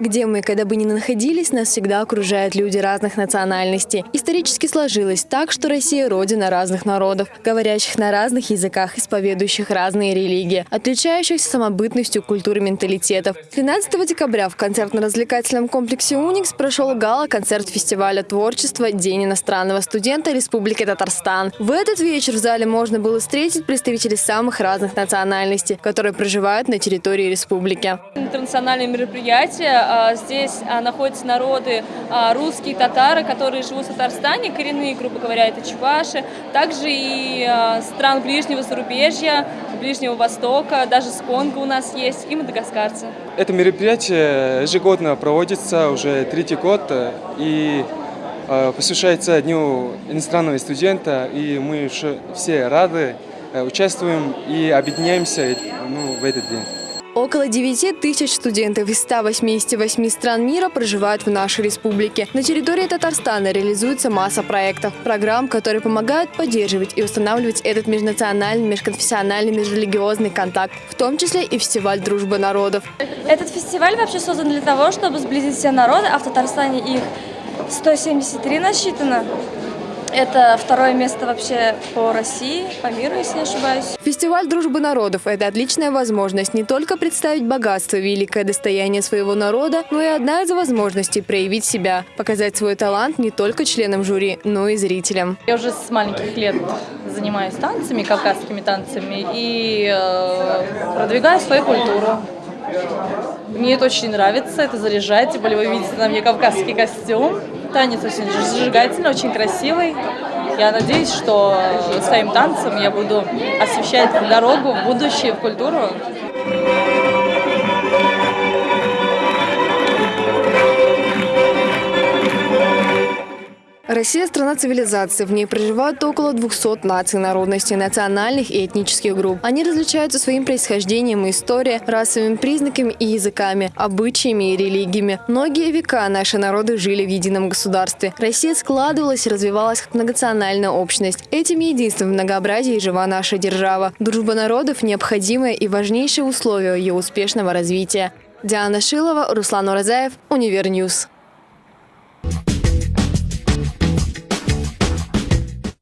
Где мы, когда бы ни находились, нас всегда окружают люди разных национальностей. Исторически сложилось так, что Россия – родина разных народов, говорящих на разных языках, исповедующих разные религии, отличающихся самобытностью культуры менталитетов. 13 декабря в концертно-развлекательном комплексе «Уникс» прошел гала-концерт фестиваля творчества «День иностранного студента Республики Татарстан». В этот вечер в зале можно было встретить представителей самых разных национальностей, которые проживают на территории республики. Интернациональное мероприятие здесь а, находятся народы а, русские, татары, которые живут в Татарстане, коренные, грубо говоря, это чуваши, также и стран ближнего зарубежья, Ближнего Востока, даже с Конго у нас есть, и мадагаскарцы. Это мероприятие ежегодно проводится уже третий год и посвящается Дню иностранного студента, и мы все рады э, участвуем и объединяемся ну, в этот день. Около 9 тысяч студентов из 188 стран мира проживают в нашей республике. На территории Татарстана реализуется масса проектов, программ, которые помогают поддерживать и устанавливать этот межнациональный, межконфессиональный, межрелигиозный контакт, в том числе и фестиваль дружбы народов. Этот фестиваль вообще создан для того, чтобы сблизить все народы, а в Татарстане их 173 насчитано. Это второе место вообще по России, по миру, если не ошибаюсь. Фестиваль дружбы народов – это отличная возможность не только представить богатство, великое достояние своего народа, но и одна из возможностей проявить себя, показать свой талант не только членам жюри, но и зрителям. Я уже с маленьких лет занимаюсь танцами, кавказскими танцами, и э, продвигаю свою культуру. Мне это очень нравится, это заряжает, тем более вы видите на мне кавказский костюм. Танец очень зажигательный, очень красивый. Я надеюсь, что своим танцем я буду освещать дорогу в будущее, в культуру. Россия – страна цивилизации. В ней проживают около 200 наций, народностей, национальных и этнических групп. Они различаются своим происхождением и историей, расовыми признаками и языками, обычаями и религиями. Многие века наши народы жили в едином государстве. Россия складывалась и развивалась как многонациональная общность. Этим единством в многообразии жива наша держава. Дружба народов – необходимое и важнейшее условие ее успешного развития. Диана Шилова, Руслан Уразаев, Универньюз.